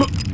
Huh?